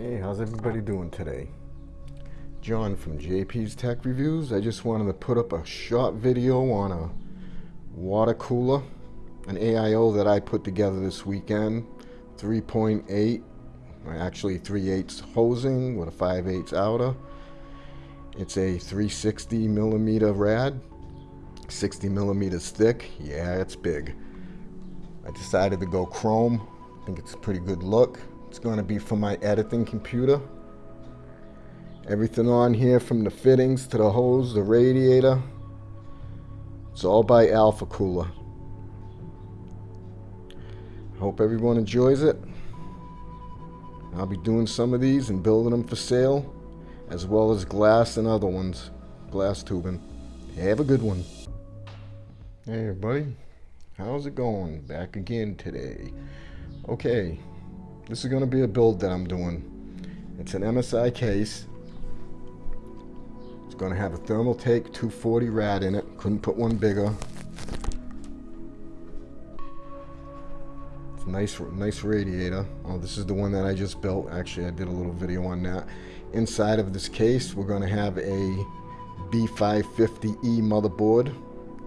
Hey, how's everybody doing today? John from JP's Tech Reviews. I just wanted to put up a short video on a water cooler, an AIO that I put together this weekend. 3.8, actually 3 8 hosing with a 5 8 outer. It's a 360 millimeter rad, 60 millimeters thick. Yeah, it's big. I decided to go chrome. I think it's a pretty good look. It's going to be for my editing computer. Everything on here from the fittings to the hose, the radiator. It's all by Alpha Cooler. Hope everyone enjoys it. I'll be doing some of these and building them for sale, as well as glass and other ones, glass tubing. Have a good one. Hey everybody, how's it going? Back again today. Okay, this is going to be a build that I'm doing. It's an MSI case. It's going to have a Thermaltake 240 rad in it. Couldn't put one bigger. It's nice, nice radiator. Oh, this is the one that I just built. Actually, I did a little video on that. Inside of this case, we're going to have a B550E motherboard,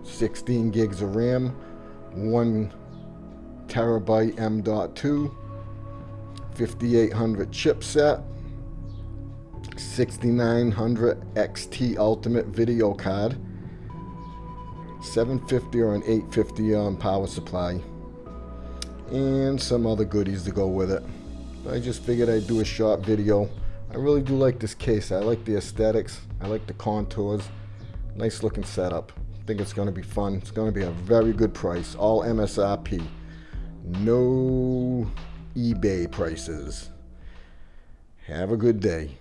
16 gigs of RAM, 1 terabyte M.2, 5800 chipset, 6900 XT Ultimate video card, 750 or an 850 um, power supply, and some other goodies to go with it. I just figured I'd do a short video. I really do like this case. I like the aesthetics. I like the contours. Nice looking setup. I think it's going to be fun. It's going to be a very good price. All MSRP. No eBay prices. Have a good day.